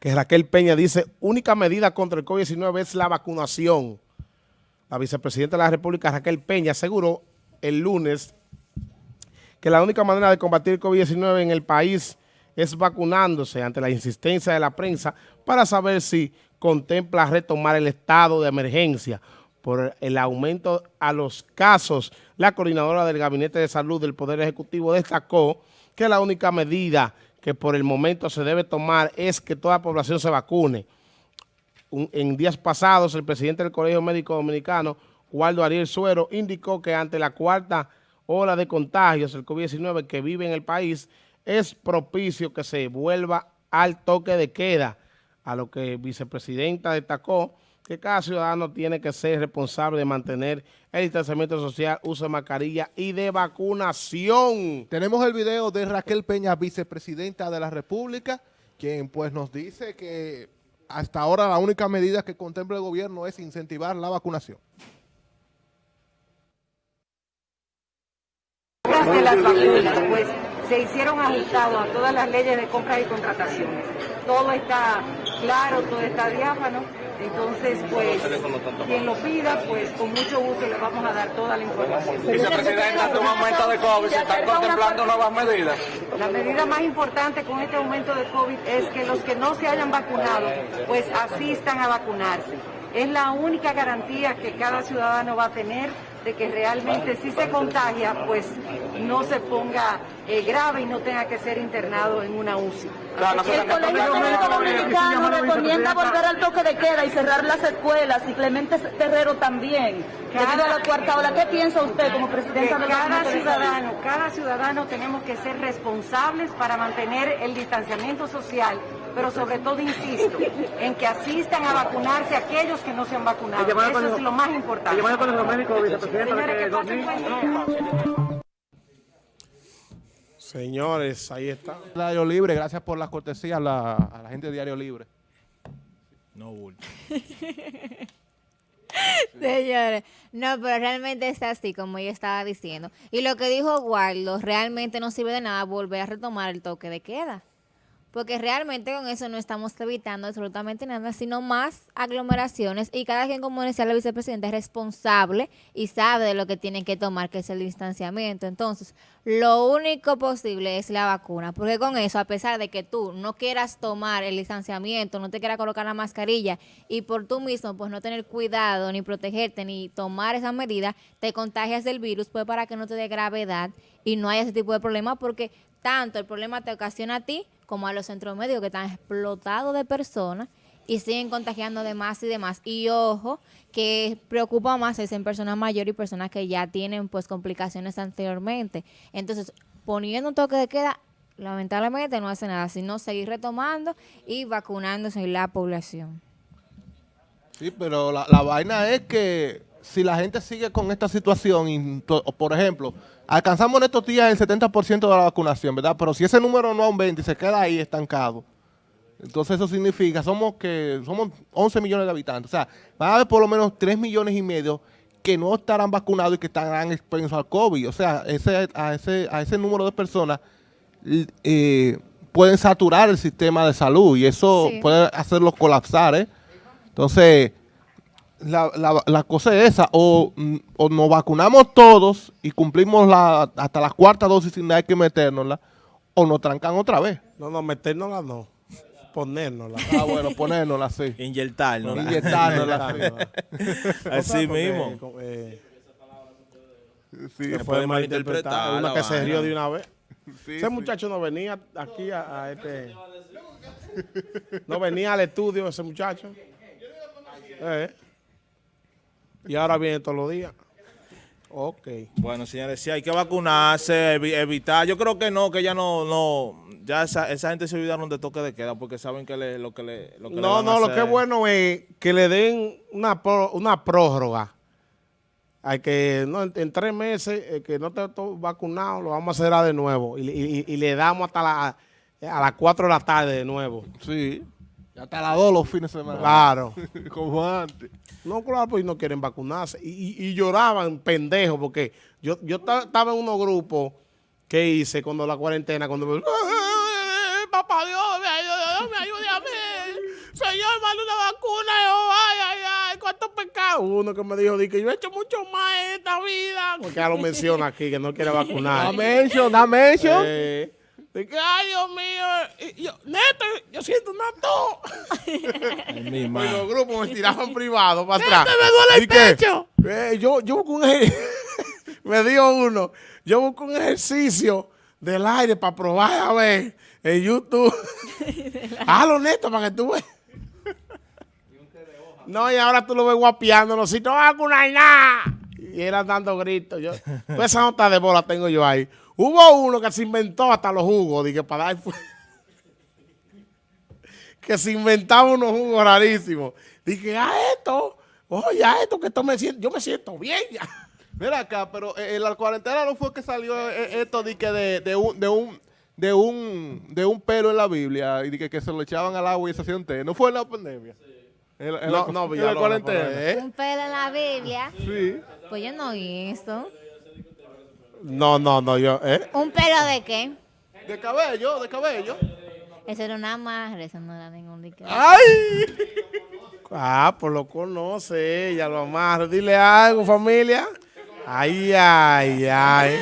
que Raquel Peña dice, única medida contra el COVID-19 es la vacunación. La vicepresidenta de la República, Raquel Peña, aseguró el lunes que la única manera de combatir el COVID-19 en el país es vacunándose ante la insistencia de la prensa para saber si contempla retomar el estado de emergencia por el aumento a los casos. La coordinadora del Gabinete de Salud del Poder Ejecutivo destacó que la única medida que por el momento se debe tomar es que toda la población se vacune. en días pasados, el presidente del Colegio Médico Dominicano, Waldo Ariel Suero, indicó que ante la cuarta ola de contagios del COVID-19 que vive en el país, es propicio que se vuelva al toque de queda, a lo que vicepresidenta destacó que cada ciudadano tiene que ser responsable de mantener el distanciamiento social, uso de mascarilla y de vacunación. Tenemos el video de Raquel Peña, vicepresidenta de la República, quien pues nos dice que hasta ahora la única medida que contempla el gobierno es incentivar la vacunación. de las vacunas, pues se hicieron ajustados a todas las leyes de compras y contrataciones. Todo está claro, todo está diáfano, entonces pues quien lo pida, pues con mucho gusto le vamos a dar toda la información. Vicepresidenta, un aumento de COVID, ¿se están contemplando nuevas medidas? La medida más importante con este aumento de COVID es que los que no se hayan vacunado, pues asistan a vacunarse. Es la única garantía que cada ciudadano va a tener de que realmente si se contagia, pues no se ponga eh, grave y no tenga que ser internado en una UCI. el Colegio Médico Dominicano recomienda volver al toque de queda y cerrar las escuelas y Clemente Terrero también, debido a la cuarta ola. ¿Qué piensa usted como presidenta de cada ciudadano, cada ciudadano tenemos que ser responsables para mantener el distanciamiento social pero sobre todo insisto en que asistan a vacunarse aquellos que no se han vacunado. Eso es lo más importante. Señores, ahí está. Diario Libre, gracias por la cortesía a la, gente de Diario Libre. No, bulto. Señores, no, pero realmente está así, como yo estaba diciendo. Y lo que dijo Waldo, realmente no sirve de nada volver a retomar el toque de queda porque realmente con eso no estamos evitando absolutamente nada, sino más aglomeraciones y cada quien, como decía la vicepresidenta, es responsable y sabe de lo que tiene que tomar, que es el distanciamiento. Entonces, lo único posible es la vacuna, porque con eso, a pesar de que tú no quieras tomar el distanciamiento, no te quieras colocar la mascarilla y por tú mismo, pues no tener cuidado, ni protegerte, ni tomar esa medida, te contagias del virus, pues para que no te dé gravedad y no haya ese tipo de problema, porque tanto el problema te ocasiona a ti como a los centros médicos que están explotados de personas y siguen contagiando de más y demás. Y ojo, que preocupa más es en personas mayores y personas que ya tienen pues complicaciones anteriormente. Entonces, poniendo un toque de queda, lamentablemente no hace nada, sino seguir retomando y vacunándose la población. Sí, pero la, la vaina es que si la gente sigue con esta situación, y, por ejemplo, alcanzamos en estos días el 70% de la vacunación, ¿verdad? Pero si ese número no aumenta y se queda ahí estancado, entonces eso significa, somos que somos 11 millones de habitantes, o sea, van a haber por lo menos 3 millones y medio que no estarán vacunados y que estarán expuestos al COVID. O sea, ese, a, ese, a ese número de personas eh, pueden saturar el sistema de salud y eso puede hacerlo colapsar, ¿eh? Entonces, la, la, la, cosa es esa, o, o, nos vacunamos todos y cumplimos la, hasta la cuarta dosis sin nada que metérnosla, o nos trancan otra vez. No, no, metérnosla no, ponérnosla. Ah, bueno, ponérnosla, sí. Inyectárnosla. Inyectárnosla, Así mismo. Eh, sí, se puede malinterpretar. Una que se rió de una vez. Ese muchacho no venía aquí a, a este... No venía al estudio ese muchacho. Eh. Y ahora viene todos los días. Ok. Bueno, señores, sí hay que vacunarse, evitar. Yo creo que no, que ya no, no, ya esa, esa gente se olvidaron de toque de queda porque saben que le, lo que le, lo que No, no, lo que es bueno es que le den una, una prórroga. Hay que, no, en, tres meses, eh, que no esté todo vacunado, lo vamos a hacer de nuevo. Y, y, y le damos hasta la, a las cuatro de la tarde de nuevo. Sí. Hasta las dos los fines de semana. Claro. Como antes. No, claro, pues no quieren vacunarse. Y, y, lloraban pendejos porque yo, yo estaba en unos grupos que hice cuando la cuarentena, cuando... Papá Dios, me ayude, me ayude a mí. señor, manda una vacuna. Yo, ay, ay, ay, cuánto pecado. Uno que me dijo, di que yo he hecho mucho más en esta vida. Porque ya lo menciona aquí, que no quiere vacunar. Da mention, da mention. Eh, de que, ay, Dios mío. Y yo, neto, yo siento una. Ay, mi Y los grupos me tiraban privado para atrás. me duele el pecho! Eh, yo, yo busco un me dijo uno, yo busco un ejercicio del aire para probar a ver en YouTube. Hazlo neto para que tú veas. No, y ahora tú lo ves guapiándolo. Si no vacunar nada. Y era dando gritos. Yo, esa nota de bola tengo yo ahí. Hubo uno que se inventó hasta los jugos. Dije, para dar. que se inventaba unos jugos rarísimos. Dije, a esto. Oye, a esto que esto me siento. Yo me siento bien ya. Mira acá, pero eh, en la cuarentena no fue que salió eh, esto de, que de, de un... De un de un, de un pelo en la Biblia y de que, que se lo echaban al agua y se hacían té. ¿No fue en la pandemia? En, la- en No, la, no, en la cuarentena. ¿eh? Un pelo en la Biblia. Sí. Pues yo no vi eso. No, no, no, yo, ¿eh? ¿Un pelo de qué? De cabello, de cabello. Eso era una amarre, eso no era ningún líquido. ¡Ay! Ah, pues lo conoce ella, lo amarra. Dile algo, familia. Ay, ay, ay.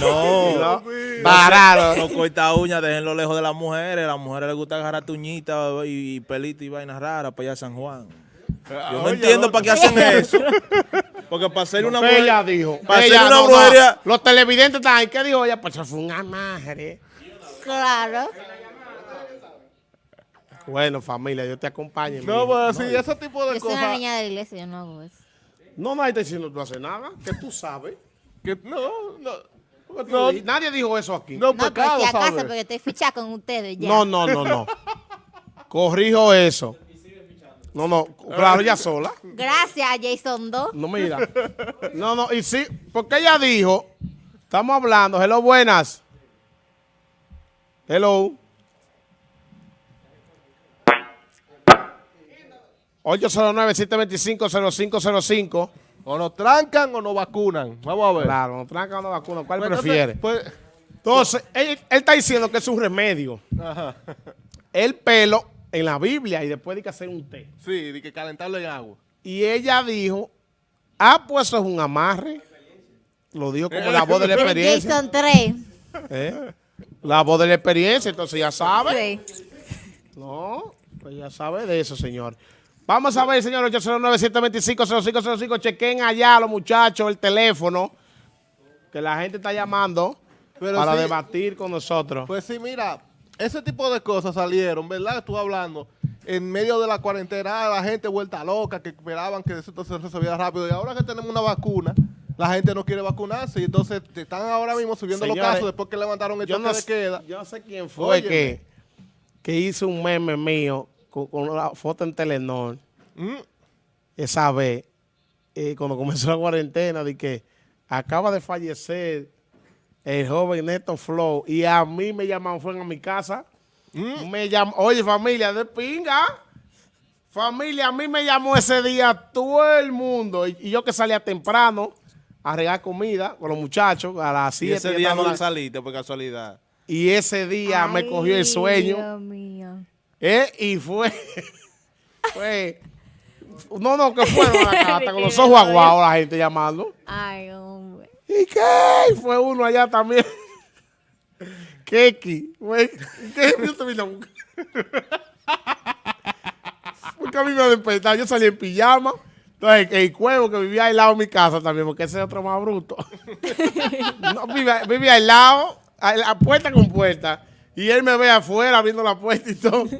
No. Parado. No corta uñas, déjenlo lejos de las mujeres. A las mujeres les gusta agarrar tuñita y, y pelito y vainas raras para allá a San Juan. Yo no Oye, entiendo para qué hacen eso. Porque para hacer una mujer... Ella dijo. Para ella, hacer una no. Los televidentes están ahí. ¿Qué dijo ella? Pues eso fue un amarre. Claro. Bueno, familia, yo te acompaño. No, pues sí, ese tipo de Yo soy una cosas. niña de la iglesia, yo no hago eso. No, nadie está diciendo tú haces nada. Que tú sabes. Que, no, no. Porque Nadie dijo eso aquí. No, No, pecado, si acaso, ¿sabes? porque estoy fichada con ustedes ya. No, no, no, no. Corrijo eso. No, no, claro, ella sola. Gracias, Jason 2. No, mira. No, no, y sí, porque ella dijo, estamos hablando, hello, buenas. Hello. 809-725-0505. O nos trancan o nos vacunan. Vamos a ver. Claro, nos tranca una vacuna. ¿Cuál Pues, prefiere? entonces, pues, Entonces, él, él está diciendo que es un remedio. ajá. El pelo en la Biblia y después hay que hacer un té. Sí, de que calentarlo en agua. Y ella dijo, ah, pues eso es un amarre. Lo dijo como la voz de la experiencia. Jason 3. ¿eh? La voz de la experiencia, entonces ya sabe. Sí. No, pues ya sabe de eso, señor. Vamos a ver, señor, 809-725-0505. Chequen allá los muchachos el teléfono, que la gente está llamando Pero para sí, debatir con nosotros. Pues sí, mira, ese tipo de cosas salieron, ¿verdad? Tú hablando en medio de la cuarentena, ah, la gente vuelta loca, que esperaban que eso se resolviera rápido. Y ahora que tenemos una vacuna, la gente no quiere vacunarse. Y entonces están ahora mismo subiendo los casos después que levantaron el toque no, de queda. yo no sé quién fue Óyeme. que, que hizo un meme mío con, con una foto en Telenor Mm, esa vez, eh, cuando comenzó la cuarentena, de que acaba de fallecer el joven Neto Flow y a mí me llamaron, fueron a mi casa. mm. Me llamó, oye familia de pinga, familia, a mí me llamó ese día todo el mundo y, y yo que salía temprano a regar comida con los muchachos a las Y 7 ese día no saliste por casualidad. y ese día me cogió el Ay, sueño Dios mío. ¿eh? y fue, fue, no, no, que fueron acá, hasta con los ojos aguados la gente llamando. Ay, hombre. ¿Y qué? Fue uno allá también. Keki. Fue- ¿Qué? Yo te vine a buscar. Porque a mí me despertaba. Yo salí en pijama. Entonces, el cuevo que vivía al lado de mi casa también, porque ese es otro más bruto. no, vivía, vivía al lado, a la puerta con puerta. Y él me ve afuera abriendo la puerta y todo.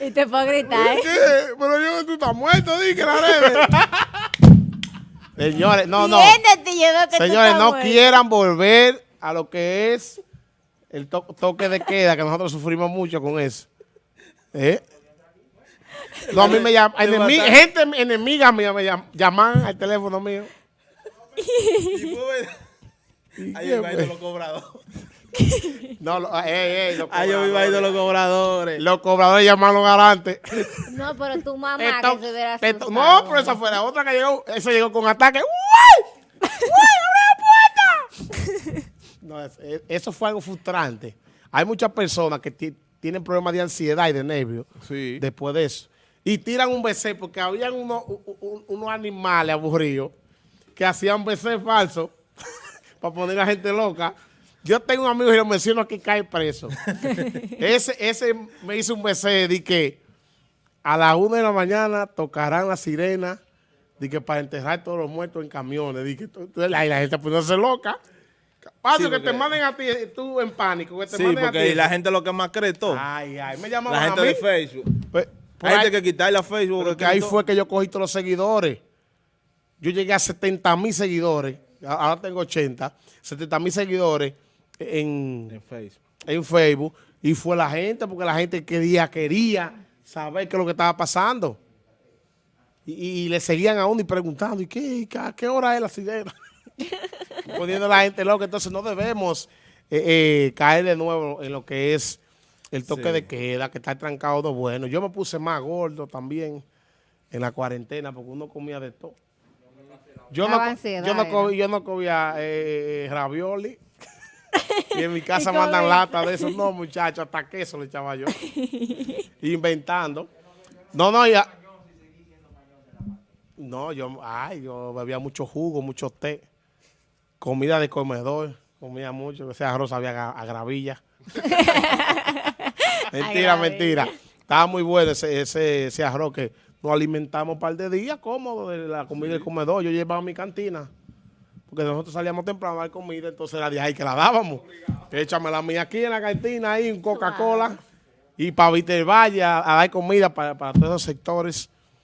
Y te puedo gritar, ¿eh? ¿Qué? Pero yo, tú estás muerto, di que la redes. Señores, no, no. Señores, no quieran volver a lo que es el to- toque de queda, que nosotros sufrimos mucho con eso. ¿Eh? No, a mí me llaman, enemi- gente enemiga mía me llam- llaman al teléfono mío. Ahí yo iba a ir de los cobradores. No, lo- ey, ey, los Ahí yo iba a ir de cobradores, los cobradores. los cobradores llamaron garantes. No, pero tu mamá Esto- que se hubiera asustado. no, pero esa fue la otra que llegó. Esa llegó con ataque. ¡Uy! ¡Uy! ¡Abre la puerta! No, es- es- eso fue algo frustrante. Hay muchas personas que ti- tienen problemas de ansiedad y de nervios Sí. después de eso. Y tiran un BC porque habían unos, unos animales aburridos que hacían BC falso para poner a gente loca. Yo tengo un amigo y lo menciono aquí cae preso. ese, ese me hizo un BC de que a las una de la mañana tocarán la sirena de que para enterrar todos los muertos en camiones. De que la, la gente poniéndose loca. Paso Sí, que te porque- manden a ti, tú en pánico, que te Sí, manden a porque ti. la gente lo que más cree todo. Ay, ay, me llamaban la gente a mí. de Facebook. Pues, Hay gente que quitarle a Facebook. porque que ahí todo. fue que yo cogí todos los seguidores. Yo llegué a 70 mil seguidores. a- Ahora tengo 80. 70 mil seguidores en, En Facebook. en Facebook. Y fue la gente, porque la gente quería, quería saber qué es lo que estaba pasando. Y, y le seguían a uno y preguntando, ¿y qué, y qué- qué hora es la sirena? Poniendo a la gente loca. Entonces no debemos eh, eh, caer de nuevo en lo que es el toque Sí. de queda, que está trancado de bueno. Yo me puse más gordo también en la cuarentena porque uno comía de todo. Yo no, yo no, yo no comía eh, ravioli. Y en mi casa mandan lata de eso. No, muchachos, hasta queso le echaba yo. Inventando. No, no, ya. No, yo, ay, yo bebía mucho jugo, mucho té. Comida de comedor. Comía mucho. Ese arroz sabía a, gravilla. mentira, mentira. Estaba muy bueno ese, ese, ese arroz que nos alimentamos un par de días cómodo de la comida del comedor. Yo llevaba mi cantina. Porque nosotros salíamos temprano a dar comida, entonces era de ahí que la dábamos. Échame la mía aquí en la cantina, ahí un Coca-Cola. Y para Viter Valle a, a dar comida para, para todos esos sectores